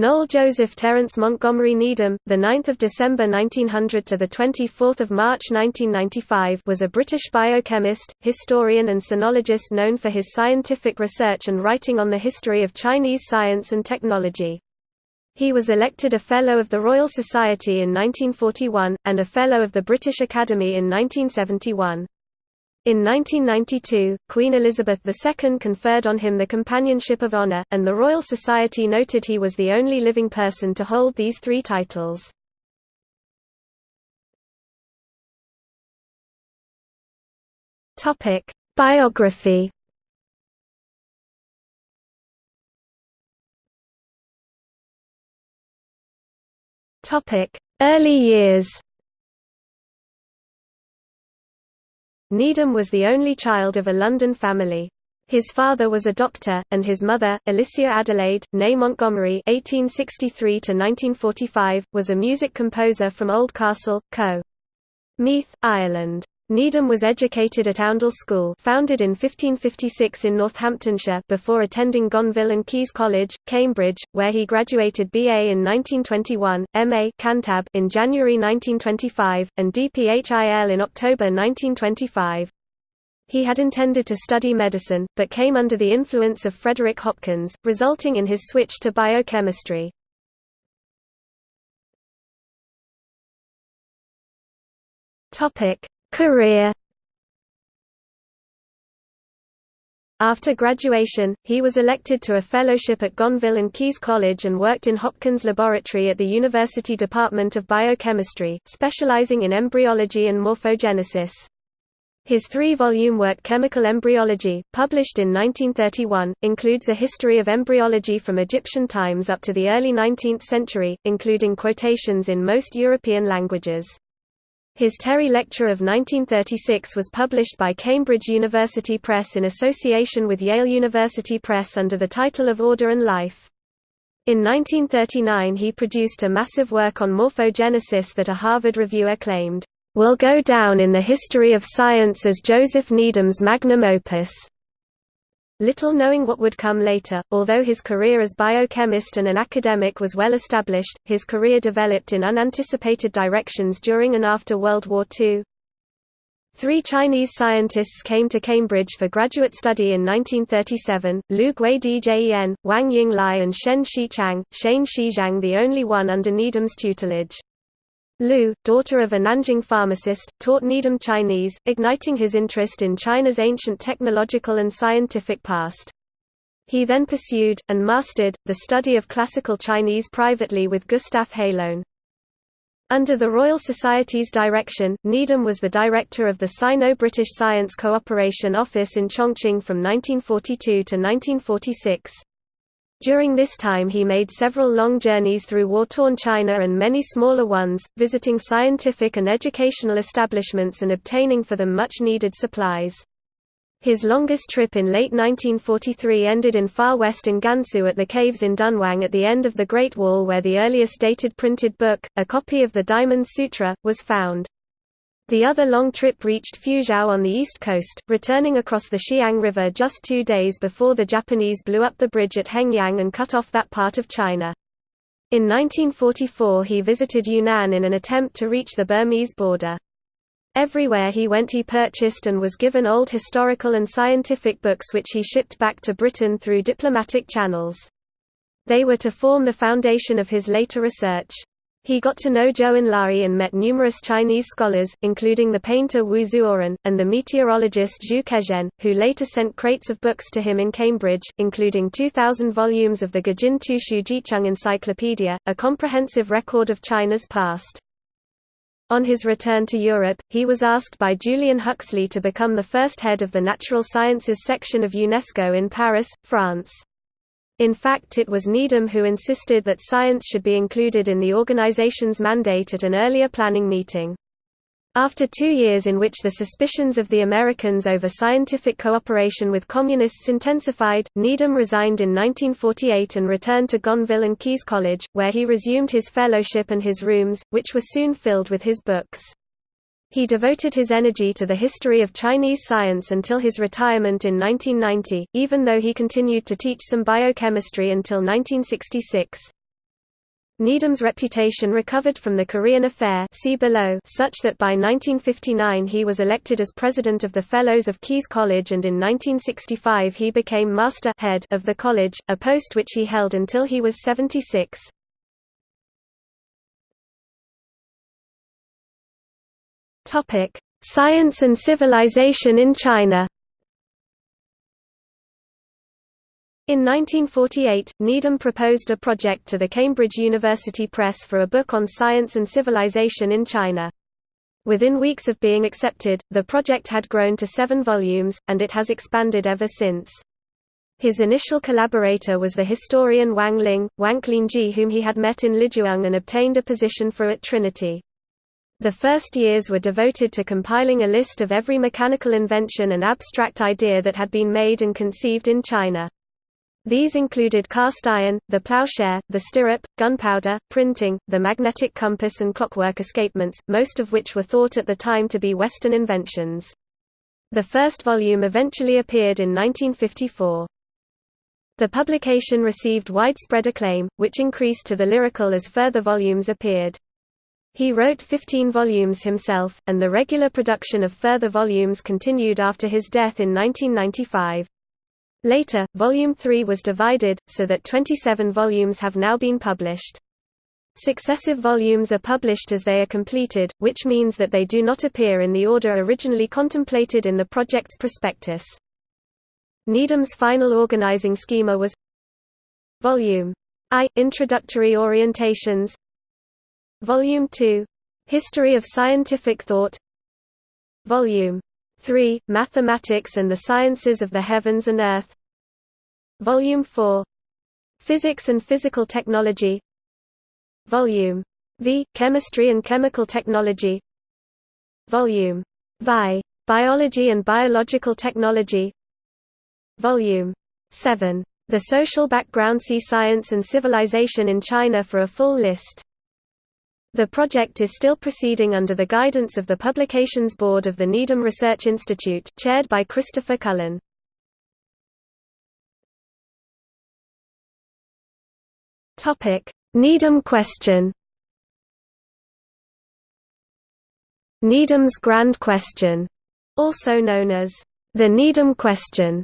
Noel Joseph Terence Montgomery Needham, the 9th of December 1900 to the 24th of March 1995, was a British biochemist, historian and sinologist known for his scientific research and writing on the history of Chinese science and technology. He was elected a Fellow of the Royal Society in 1941 and a Fellow of the British Academy in 1971. In 1992, Queen Elizabeth II conferred on him the Companionship of Honour, and the Royal Society noted he was the only living person to hold these three titles. Biography Early years Needham was the only child of a London family. His father was a doctor, and his mother, Alicia Adelaide, née Montgomery (1863–1945), was a music composer from Oldcastle, Co. Meath, Ireland. Needham was educated at Oundle School founded in 1556 in Northamptonshire before attending Gonville and Caius College, Cambridge, where he graduated BA in 1921, MA Cantab in January 1925, and DPhil in October 1925. He had intended to study medicine, but came under the influence of Frederick Hopkins, resulting in his switch to biochemistry. Topic Career After graduation, he was elected to a fellowship at Gonville and Caius College and worked in Hopkins Laboratory at the University Department of Biochemistry, specializing in embryology and morphogenesis. His three-volume work Chemical Embryology, published in 1931, includes a history of embryology from Egyptian times up to the early 19th century, including quotations in most European languages. His Terry Lecture of 1936 was published by Cambridge University Press in association with Yale University Press under the title of Order and Life. In 1939 he produced a massive work on morphogenesis that a Harvard reviewer claimed, "...will go down in the history of science as Joseph Needham's magnum opus." Little knowing what would come later, although his career as biochemist and an academic was well established, his career developed in unanticipated directions during and after World War II. Three Chinese scientists came to Cambridge for graduate study in 1937, Lu Gwei-djen, Wang Ying Lai and Shen Shichang, Shane Shizhang the only one under Needham's tutelage. Lu, daughter of a Nanjing pharmacist, taught Needham Chinese, igniting his interest in China's ancient technological and scientific past. He then pursued, and mastered, the study of classical Chinese privately with Gustav Haloun. Under the Royal Society's direction, Needham was the director of the Sino-British Science Cooperation Office in Chongqing from 1942 to 1946. During this time he made several long journeys through war-torn China and many smaller ones, visiting scientific and educational establishments and obtaining for them much-needed supplies. His longest trip in late 1943 ended in far west in Gansu at the caves in Dunhuang at the end of the Great Wall where the earliest dated printed book, a copy of the Diamond Sutra, was found. The other long trip reached Fuzhou on the east coast, returning across the Xiang River just two days before the Japanese blew up the bridge at Hengyang and cut off that part of China. In 1944 he visited Yunnan in an attempt to reach the Burmese border. Everywhere he went he purchased and was given old historical and scientific books which he shipped back to Britain through diplomatic channels. They were to form the foundation of his later research. He got to know Zhou Enlai and met numerous Chinese scholars, including the painter Wu Zuoren, and the meteorologist Zhu Kezhen, who later sent crates of books to him in Cambridge, including 2,000 volumes of the Gujin Tushu Jicheng Encyclopedia, a comprehensive record of China's past. On his return to Europe, he was asked by Julian Huxley to become the first head of the Natural Sciences section of UNESCO in Paris, France. In fact it was Needham who insisted that science should be included in the organization's mandate at an earlier planning meeting. After two years in which the suspicions of the Americans over scientific cooperation with Communists intensified, Needham resigned in 1948 and returned to Gonville and Caius College, where he resumed his fellowship and his rooms, which were soon filled with his books. He devoted his energy to the history of Chinese science until his retirement in 1990, even though he continued to teach some biochemistry until 1966. Needham's reputation recovered from the Korean Affair see below such that by 1959 he was elected as president of the Fellows of Caius College and in 1965 he became master head of the college, a post which he held until he was 76. Science and civilization in China In 1948, Needham proposed a project to the Cambridge University Press for a book on science and civilization in China. Within weeks of being accepted, the project had grown to seven volumes, and it has expanded ever since. His initial collaborator was the historian Wang Ling, Wang Lingji whom he had met in Lijiang and obtained a position for at Trinity. The first years were devoted to compiling a list of every mechanical invention and abstract idea that had been made and conceived in China. These included cast iron, the plowshare, the stirrup, gunpowder, printing, the magnetic compass and clockwork escapements, most of which were thought at the time to be Western inventions. The first volume eventually appeared in 1954. The publication received widespread acclaim, which increased to the lyrical as further volumes appeared. He wrote 15 volumes himself, and the regular production of further volumes continued after his death in 1995. Later, Volume 3 was divided, so that 27 volumes have now been published. Successive volumes are published as they are completed, which means that they do not appear in the order originally contemplated in the project's prospectus. Needham's final organizing schema was Volume I – Introductory Orientations Volume 2 – History of Scientific Thought. Volume 3, Mathematics and the Sciences of the Heavens and Earth. Volume 4 Physics and Physical Technology. Volume V, Chemistry and Chemical Technology. Volume VI, Biology and Biological Technology. Volume 7, The Social Background See Science and Civilization in China for a full list the project is still proceeding under the guidance of the Publications Board of the Needham Research Institute, chaired by Christopher Cullen. Topic: Needham question Needham's Grand Question, also known as the Needham Question,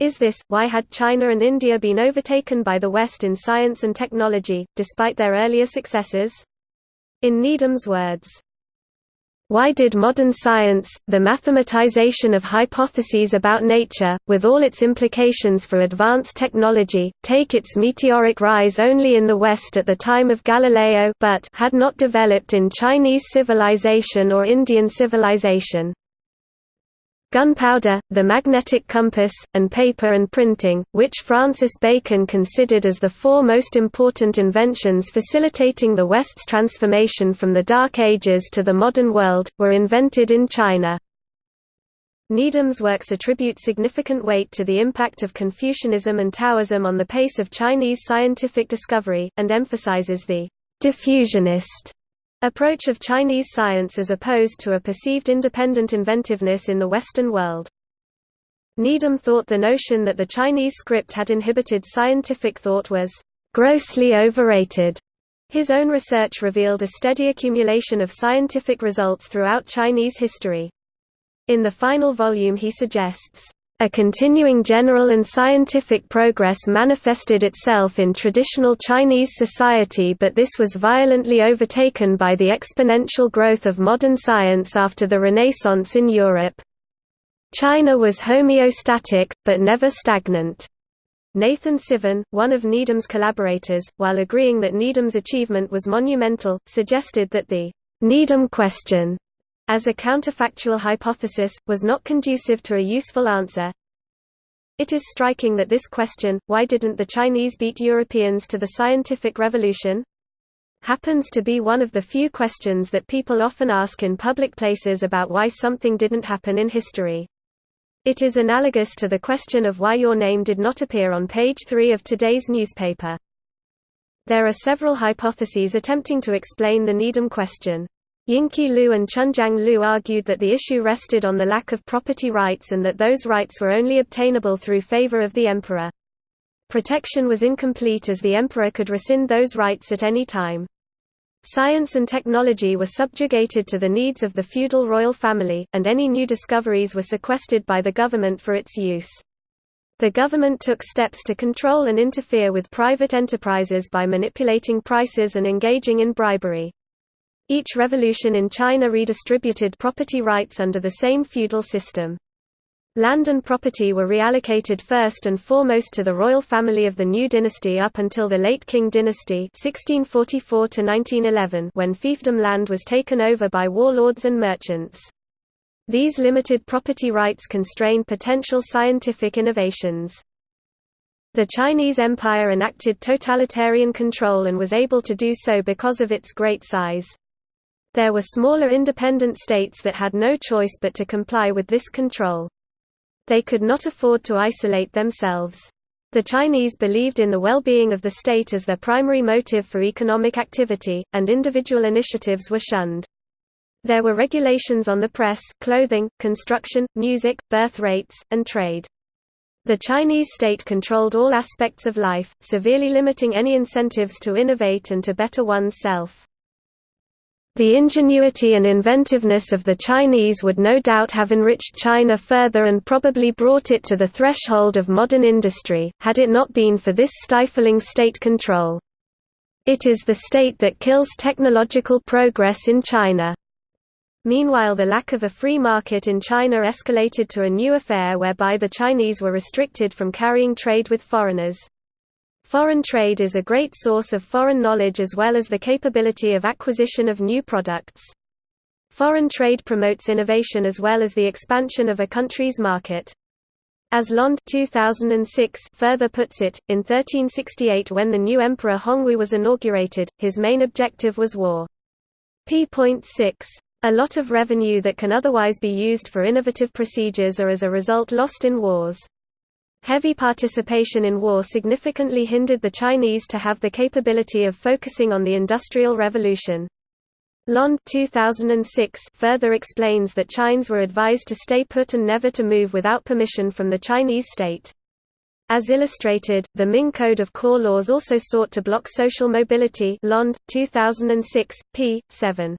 is this, why had China and India been overtaken by the West in science and technology, despite their earlier successes? In Needham's words, why did modern science, the mathematization of hypotheses about nature, with all its implications for advanced technology, take its meteoric rise only in the West at the time of Galileo but had not developed in Chinese civilization or Indian civilization? Gunpowder, the magnetic compass, and paper and printing, which Francis Bacon considered as the four most important inventions facilitating the West's transformation from the Dark Ages to the modern world, were invented in China. Needham's works attribute significant weight to the impact of Confucianism and Taoism on the pace of Chinese scientific discovery, and emphasizes the diffusionist approach of Chinese science as opposed to a perceived independent inventiveness in the Western world. Needham thought the notion that the Chinese script had inhibited scientific thought was grossly overrated. His own research revealed a steady accumulation of scientific results throughout Chinese history. In the final volume he suggests, a continuing general and scientific progress manifested itself in traditional Chinese society but this was violently overtaken by the exponential growth of modern science after the Renaissance in Europe. China was homeostatic, but never stagnant. Nathan Sivin, one of Needham's collaborators, while agreeing that Needham's achievement was monumental, suggested that the Needham question as a counterfactual hypothesis, was not conducive to a useful answer. It is striking that this question, why didn't the Chinese beat Europeans to the scientific revolution? happens to be one of the few questions that people often ask in public places about why something didn't happen in history. It is analogous to the question of why your name did not appear on page 3 of today's newspaper. There are several hypotheses attempting to explain the Needham question. Yingqi Lu and Chunjiang Lu argued that the issue rested on the lack of property rights and that those rights were only obtainable through favor of the emperor. Protection was incomplete as the emperor could rescind those rights at any time. Science and technology were subjugated to the needs of the feudal royal family, and any new discoveries were sequestered by the government for its use. The government took steps to control and interfere with private enterprises by manipulating prices and engaging in bribery. Each revolution in China redistributed property rights under the same feudal system. Land and property were reallocated first and foremost to the royal family of the new dynasty up until the late Qing dynasty 1644 when fiefdom land was taken over by warlords and merchants. These limited property rights constrained potential scientific innovations. The Chinese Empire enacted totalitarian control and was able to do so because of its great size. There were smaller independent states that had no choice but to comply with this control. They could not afford to isolate themselves. The Chinese believed in the well-being of the state as their primary motive for economic activity, and individual initiatives were shunned. There were regulations on the press, clothing, construction, music, birth rates, and trade. The Chinese state controlled all aspects of life, severely limiting any incentives to innovate and to better one's self. The ingenuity and inventiveness of the Chinese would no doubt have enriched China further and probably brought it to the threshold of modern industry, had it not been for this stifling state control. It is the state that kills technological progress in China. Meanwhile the lack of a free market in China escalated to a new affair whereby the Chinese were restricted from carrying trade with foreigners. Foreign trade is a great source of foreign knowledge as well as the capability of acquisition of new products. Foreign trade promotes innovation as well as the expansion of a country's market. As Landes 2006 further puts it, in 1368 when the new emperor Hongwu was inaugurated, his main objective was war. p.6. A lot of revenue that can otherwise be used for innovative procedures are as a result lost in wars. Heavy participation in war significantly hindered the Chinese to have the capability of focusing on the Industrial Revolution. Landes 2006 further explains that Chines were advised to stay put and never to move without permission from the Chinese state. As illustrated, the Ming Code of Core Laws also sought to block social mobility Landes 2006 p. 7.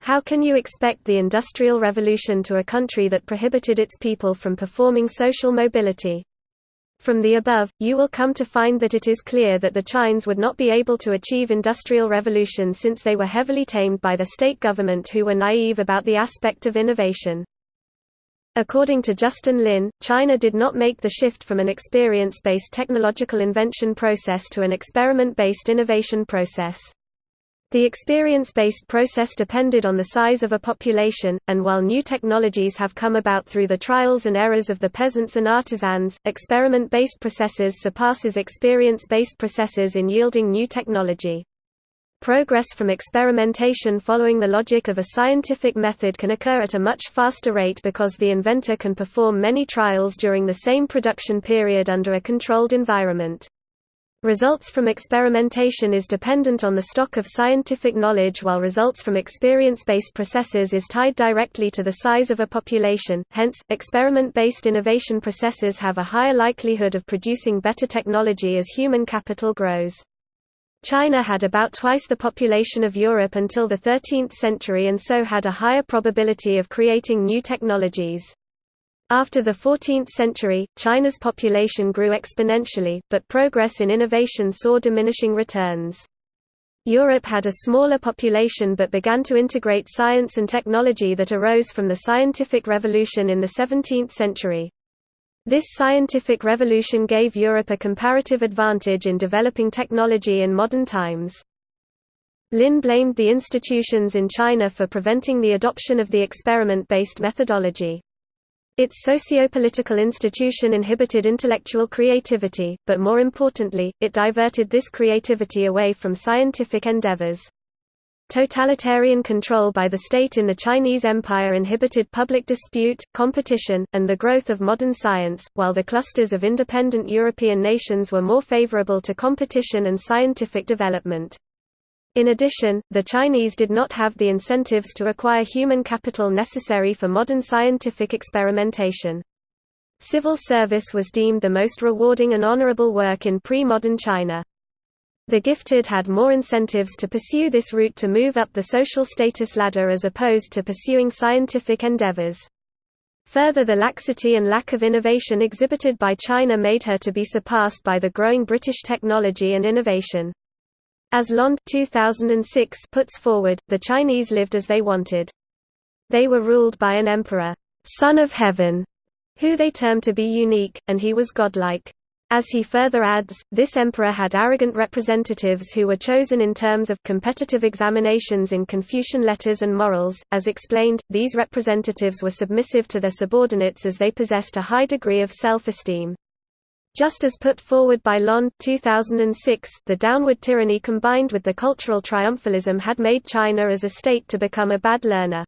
How can you expect the Industrial Revolution to a country that prohibited its people from performing social mobility? From the above, you will come to find that it is clear that the Chines would not be able to achieve industrial revolution since they were heavily tamed by the state government who were naive about the aspect of innovation. According to Justin Lin, China did not make the shift from an experience-based technological invention process to an experiment-based innovation process. The experience-based process depended on the size of a population, and while new technologies have come about through the trials and errors of the peasants and artisans, experiment-based processes surpasses experience-based processes in yielding new technology. Progress from experimentation following the logic of a scientific method can occur at a much faster rate because the inventor can perform many trials during the same production period under a controlled environment. Results from experimentation is dependent on the stock of scientific knowledge while results from experience-based processes is tied directly to the size of a population, hence, experiment-based innovation processes have a higher likelihood of producing better technology as human capital grows. China had about twice the population of Europe until the 13th century and so had a higher probability of creating new technologies. After the 14th century, China's population grew exponentially, but progress in innovation saw diminishing returns. Europe had a smaller population but began to integrate science and technology that arose from the scientific revolution in the 17th century. This scientific revolution gave Europe a comparative advantage in developing technology in modern times. Lin blamed the institutions in China for preventing the adoption of the experiment-based methodology. Its socio-political institution inhibited intellectual creativity, but more importantly, it diverted this creativity away from scientific endeavors. Totalitarian control by the state in the Chinese Empire inhibited public dispute, competition, and the growth of modern science, while the clusters of independent European nations were more favorable to competition and scientific development. In addition, the Chinese did not have the incentives to acquire human capital necessary for modern scientific experimentation. Civil service was deemed the most rewarding and honorable work in pre-modern China. The gifted had more incentives to pursue this route to move up the social status ladder as opposed to pursuing scientific endeavors. Further the laxity and lack of innovation exhibited by China made her to be surpassed by the growing British technology and innovation. As Landes 2006 puts forward, the Chinese lived as they wanted. They were ruled by an emperor, son of heaven, who they termed to be unique, and he was godlike. As he further adds, this emperor had arrogant representatives who were chosen in terms of competitive examinations in Confucian letters and morals. As explained, these representatives were submissive to their subordinates as they possessed a high degree of self-esteem. Just as put forward by Landes 2006, the downward tyranny combined with the cultural triumphalism had made China as a state to become a bad learner.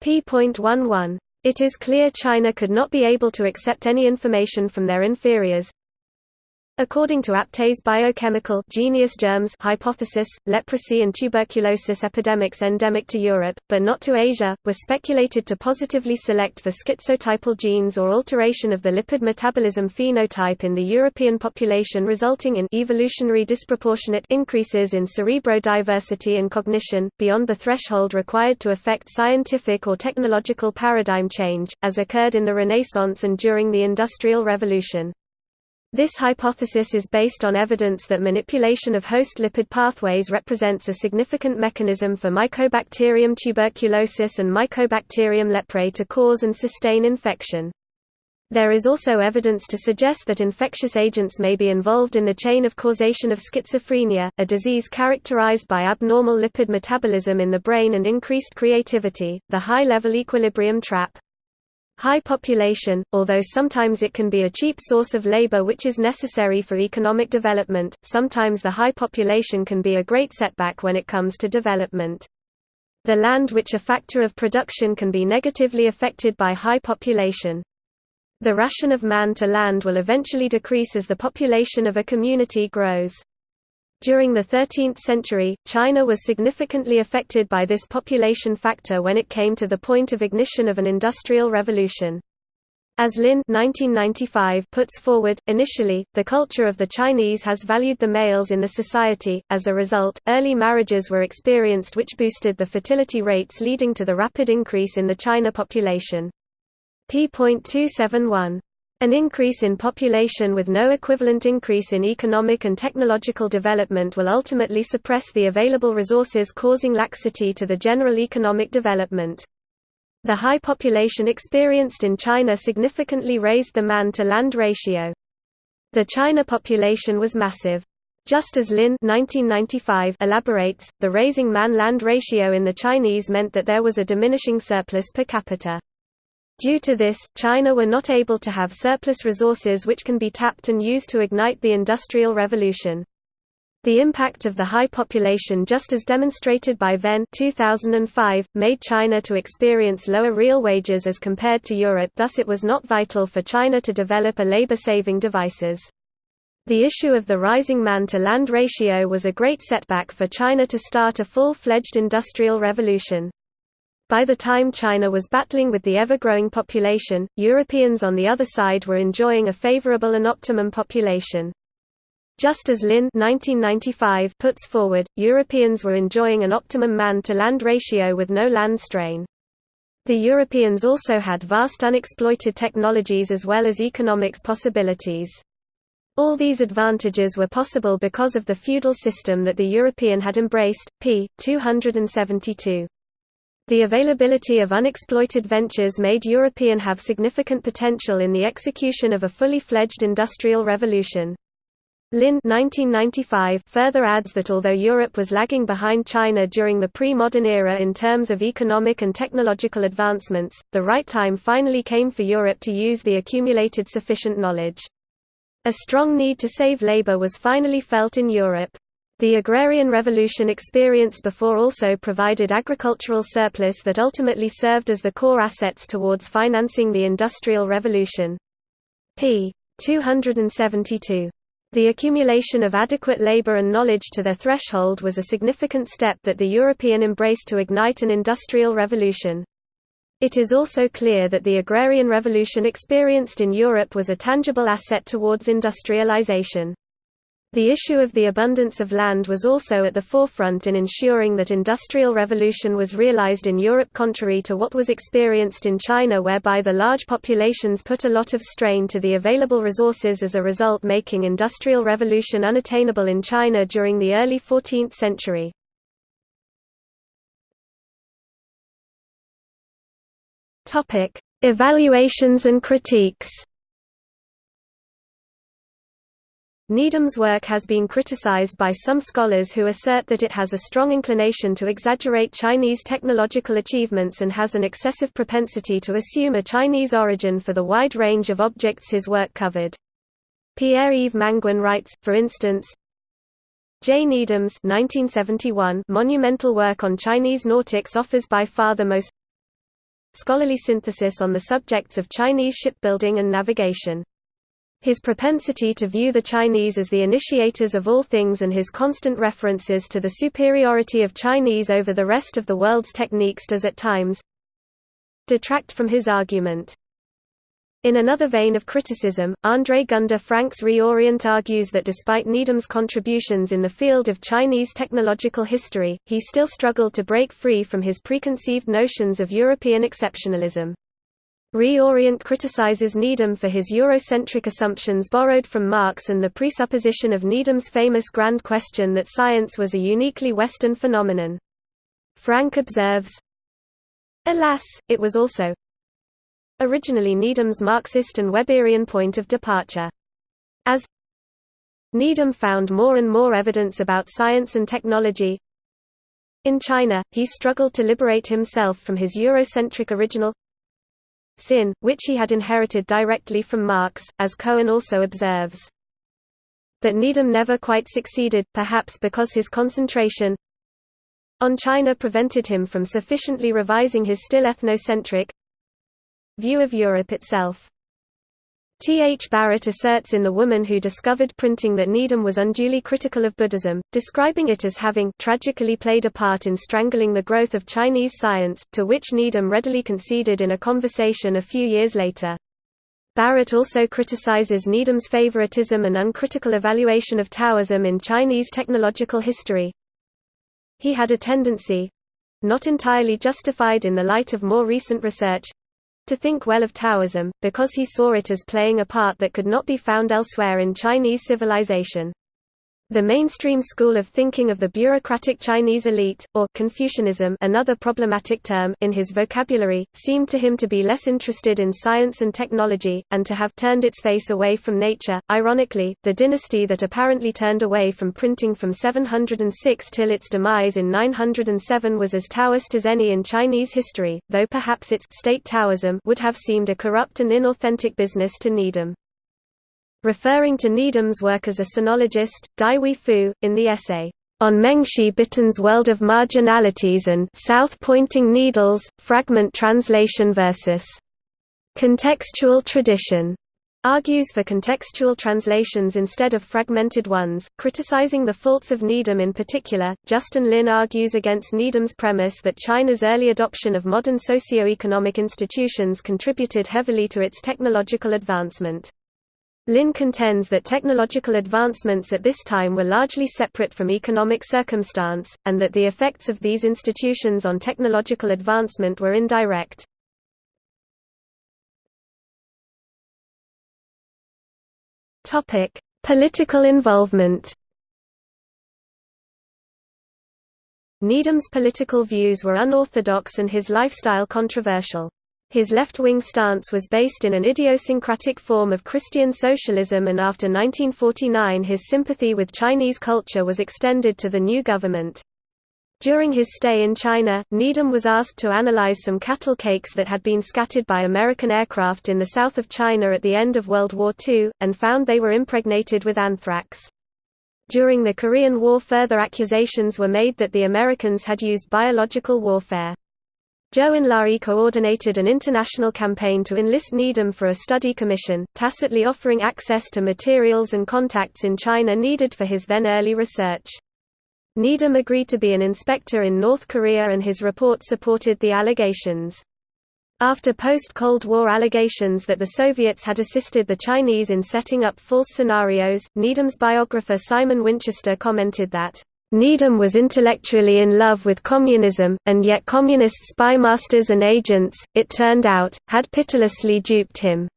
p.11. It is clear China could not be able to accept any information from their inferiors, According to Aptay's biochemical genius germs hypothesis, leprosy and tuberculosis epidemics endemic to Europe, but not to Asia, were speculated to positively select for schizotypal genes or alteration of the lipid metabolism phenotype in the European population resulting in evolutionary disproportionate increases in cerebrodiversity and cognition, beyond the threshold required to affect scientific or technological paradigm change, as occurred in the Renaissance and during the Industrial Revolution. This hypothesis is based on evidence that manipulation of host lipid pathways represents a significant mechanism for Mycobacterium tuberculosis and Mycobacterium leprae to cause and sustain infection. There is also evidence to suggest that infectious agents may be involved in the chain of causation of schizophrenia, a disease characterized by abnormal lipid metabolism in the brain and increased creativity. The high level equilibrium trap High population, although sometimes it can be a cheap source of labor which is necessary for economic development, sometimes the high population can be a great setback when it comes to development. The land which a factor of production can be negatively affected by high population. The ration of man to land will eventually decrease as the population of a community grows. During the 13th century, China was significantly affected by this population factor when it came to the point of ignition of an industrial revolution. As Lin 1995 puts forward, initially, the culture of the Chinese has valued the males in the society, as a result, early marriages were experienced which boosted the fertility rates leading to the rapid increase in the China population. p.271 an increase in population with no equivalent increase in economic and technological development will ultimately suppress the available resources causing laxity to the general economic development. The high population experienced in China significantly raised the man-to-land ratio. The China population was massive. Just as Lin 1995 elaborates, the raising man-land ratio in the Chinese meant that there was a diminishing surplus per capita. Due to this, China were not able to have surplus resources which can be tapped and used to ignite the Industrial Revolution. The impact of the high population just as demonstrated by Venn 2005, made China to experience lower real wages as compared to Europe thus it was not vital for China to develop a labor-saving devices. The issue of the rising man-to-land ratio was a great setback for China to start a full-fledged industrial revolution. By the time China was battling with the ever-growing population, Europeans on the other side were enjoying a favorable and optimum population. Just as Lin 1995 puts forward, Europeans were enjoying an optimum man-to-land ratio with no land strain. The Europeans also had vast unexploited technologies as well as economics possibilities. All these advantages were possible because of the feudal system that the European had embraced. p. 272. The availability of unexploited ventures made European have significant potential in the execution of a fully fledged industrial revolution. Lin 1995 further adds that although Europe was lagging behind China during the pre-modern era in terms of economic and technological advancements, the right time finally came for Europe to use the accumulated sufficient knowledge. A strong need to save labor was finally felt in Europe. The agrarian revolution experienced before also provided agricultural surplus that ultimately served as the core assets towards financing the Industrial Revolution. p. 272. The accumulation of adequate labor and knowledge to their threshold was a significant step that the European embraced to ignite an industrial revolution. It is also clear that the agrarian revolution experienced in Europe was a tangible asset towards industrialization. The issue of the abundance of land was also at the forefront in ensuring that industrial revolution was realized in Europe contrary to what was experienced in China whereby the large populations put a lot of strain to the available resources as a result making industrial revolution unattainable in China during the early 14th century. Evaluations and critiques. Needham's work has been criticized by some scholars who assert that it has a strong inclination to exaggerate Chinese technological achievements and has an excessive propensity to assume a Chinese origin for the wide range of objects his work covered. Pierre-Yves Manguin writes, for instance, J. Needham's 1971 monumental work on Chinese nautics offers by far the most scholarly synthesis on the subjects of Chinese shipbuilding and navigation. His propensity to view the Chinese as the initiators of all things and his constant references to the superiority of Chinese over the rest of the world's techniques does at times detract from his argument. In another vein of criticism, André Gunder Frank's Reorient argues that despite Needham's contributions in the field of Chinese technological history, he still struggled to break free from his preconceived notions of European exceptionalism. Reorient criticizes Needham for his Eurocentric assumptions borrowed from Marx and the presupposition of Needham's famous grand question that science was a uniquely Western phenomenon. Frank observes, Alas, it was also originally Needham's Marxist and Weberian point of departure. As Needham found more and more evidence about science and technology in China, he struggled to liberate himself from his Eurocentric original sin, which he had inherited directly from Marx, as Cohen also observes. But Needham never quite succeeded, perhaps because his concentration on China prevented him from sufficiently revising his still ethnocentric View of Europe itself T. H. Barrett asserts in The Woman Who Discovered Printing that Needham was unduly critical of Buddhism, describing it as having tragically played a part in strangling the growth of Chinese science, to which Needham readily conceded in a conversation a few years later. Barrett also criticizes Needham's favoritism and uncritical evaluation of Taoism in Chinese technological history. He had a tendency—not entirely justified in the light of more recent research, to think well of Taoism, because he saw it as playing a part that could not be found elsewhere in Chinese civilization. The mainstream school of thinking of the bureaucratic Chinese elite, or Confucianism another problematic term in his vocabulary, seemed to him to be less interested in science and technology, and to have turned its face away from nature. Ironically, the dynasty that apparently turned away from printing from 706 till its demise in 907 was as Taoist as any in Chinese history, though perhaps its state Taoism would have seemed a corrupt and inauthentic business to Needham. Referring to Needham's work as a sinologist, Dai Hui Fu, in the essay, On Mengxi Bitan's World of Marginalities and South-Pointing Needles, Fragment Translation versus Contextual Tradition, argues for contextual translations instead of fragmented ones, criticizing the faults of Needham in particular. Justin Lin argues against Needham's premise that China's early adoption of modern socio-economic institutions contributed heavily to its technological advancement. Lin contends that technological advancements at this time were largely separate from economic circumstance, and that the effects of these institutions on technological advancement were indirect. Political involvement Needham's political views were unorthodox and his lifestyle controversial. His left-wing stance was based in an idiosyncratic form of Christian socialism and after 1949 his sympathy with Chinese culture was extended to the new government. During his stay in China, Needham was asked to analyze some cattle cakes that had been scattered by American aircraft in the south of China at the end of World War II, and found they were impregnated with anthrax. During the Korean War further accusations were made that the Americans had used biological warfare. Zhou Enlai coordinated an international campaign to enlist Needham for a study commission, tacitly offering access to materials and contacts in China needed for his then early research. Needham agreed to be an inspector in North Korea and his report supported the allegations. After post-Cold War allegations that the Soviets had assisted the Chinese in setting up false scenarios, Needham's biographer Simon Winchester commented that, "...Needham was intellectually in love with communism, and yet communist spymasters and agents, it turned out, had pitilessly duped him."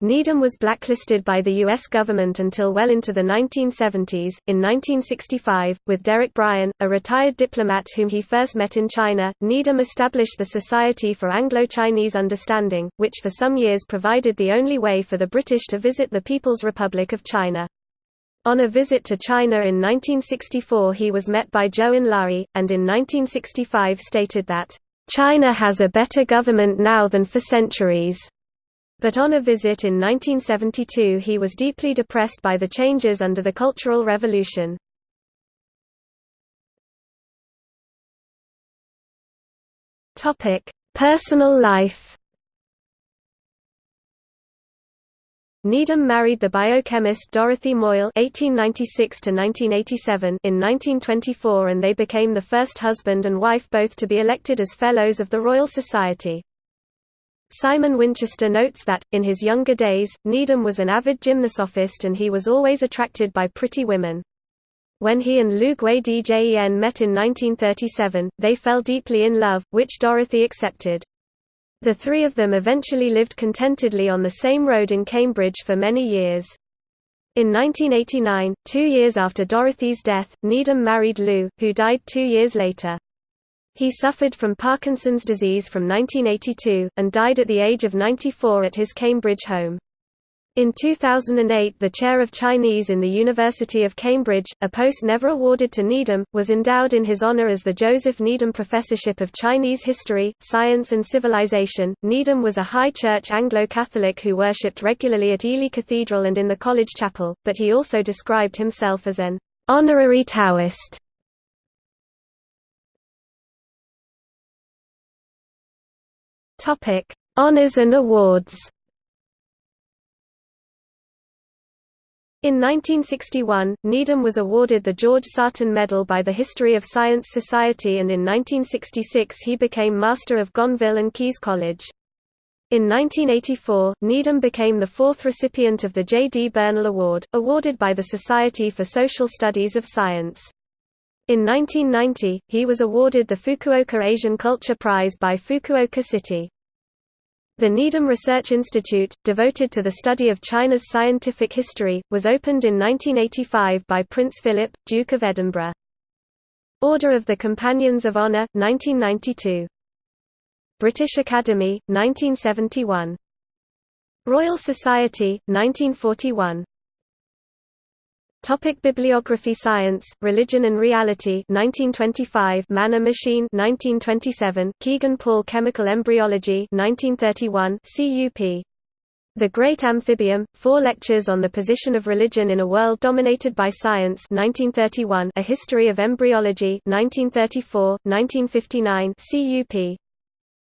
Needham was blacklisted by the U.S. government until well into the 1970s. In 1965, with Derek Bryan, a retired diplomat whom he first met in China, Needham established the Society for Anglo-Chinese Understanding, which for some years provided the only way for the British to visit the People's Republic of China. On a visit to China in 1964 he was met by Zhou Enlai, and in 1965 stated that, "...China has a better government now than for centuries." But on a visit in 1972 he was deeply depressed by the changes under the Cultural Revolution. Personal life Needham married the biochemist Dorothy Moyle (1896–1987) in 1924, and they became the first husband and wife both to be elected as Fellows of the Royal Society. Simon Winchester notes that, in his younger days, Needham was an avid gymnosophist and he was always attracted by pretty women. When he and Lu Gwei-djen met in 1937, they fell deeply in love, which Dorothy accepted. The three of them eventually lived contentedly on the same road in Cambridge for many years. In 1989, two years after Dorothy's death, Needham married Lou, who died two years later. He suffered from Parkinson's disease from 1982, and died at the age of 94 at his Cambridge home. In 2008 the chair of Chinese in the University of Cambridge, a post never awarded to Needham, was endowed in his honor as the Joseph Needham Professorship of Chinese History, Science and Civilization. Needham was a high church Anglo-Catholic who worshipped regularly at Ely Cathedral and in the college chapel, but he also described himself as an honorary Taoist. Honors and awards. In 1961, Needham was awarded the George Sarton Medal by the History of Science Society and in 1966 he became Master of Gonville and Caius College. In 1984, Needham became the fourth recipient of the J. D. Bernal Award, awarded by the Society for Social Studies of Science. In 1990, he was awarded the Fukuoka Asian Culture Prize by Fukuoka City. The Needham Research Institute, devoted to the study of China's scientific history, was opened in 1985 by Prince Philip, Duke of Edinburgh. Order of the Companions of Honor, 1992. British Academy, 1971. Royal Society, 1941. Topic Bibliography Science, Religion and Reality 1925 Man a Machine 1927 Kegan Paul Chemical Embryology 1931 CUP The Great Amphibium, Four Lectures on the Position of Religion in a World Dominated by Science 1931 A History of Embryology 1934, 1959 CUP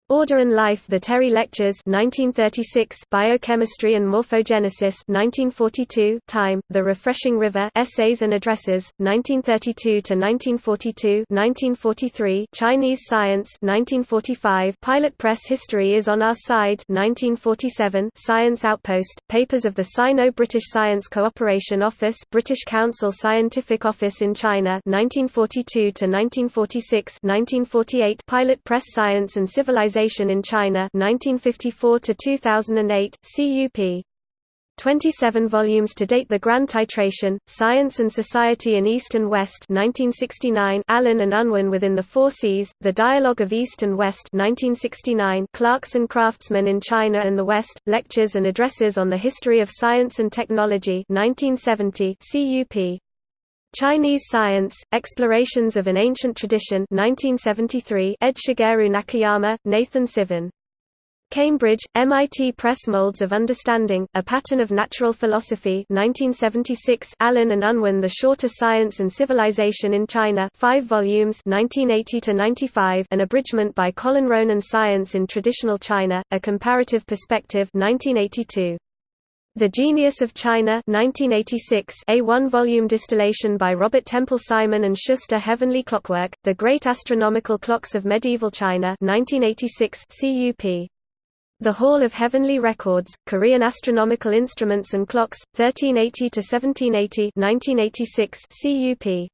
Order and Life The Terry Lectures 1936 Biochemistry and Morphogenesis 1942 Time The Refreshing River Essays and Addresses 1932 to 1942 1943 Chinese Science 1945 Pilot Press History is on Our Side 1947 Science Outpost Papers of the Sino-British Science Cooperation Office British Council Scientific Office in China 1942 to 1946 1948 Pilot Press Science and Civilization in China 1954 to 2008 CUP 27 volumes to date The Grand Titration, Science and Society in East and West 1969 Allen and Unwin Within the Four Seas, The Dialogue of East and West 1969 Clarkson Craftsmen in China and the West, Lectures and Addresses on the History of Science and Technology 1970 CUP Chinese Science, Explorations of an Ancient Tradition 1973 Ed Shigeru Nakayama, Nathan Sivin. Cambridge, MIT Press Molds of Understanding, A Pattern of Natural Philosophy 1976 Allen and Unwin The Shorter Science and Civilization in China 5 volumes 1980-95 An abridgment by Colin Ronan Science in Traditional China, A Comparative Perspective 1982. The Genius of China 1986 a one-volume distillation by Robert Temple Simon and Schuster Heavenly Clockwork, The Great Astronomical Clocks of Medieval China 1986 CUP. The Hall of Heavenly Records, Korean Astronomical Instruments and Clocks, 1380–1780 1986 CUP.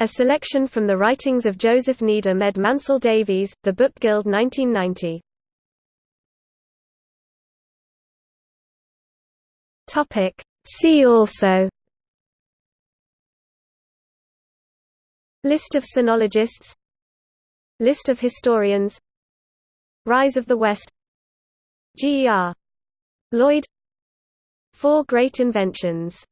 A selection from the writings of Joseph Needham ed Mansell Davies, The Book Guild 1990. See also List of sinologists List of historians Rise of the West G. E. R. Lloyd Four Great Inventions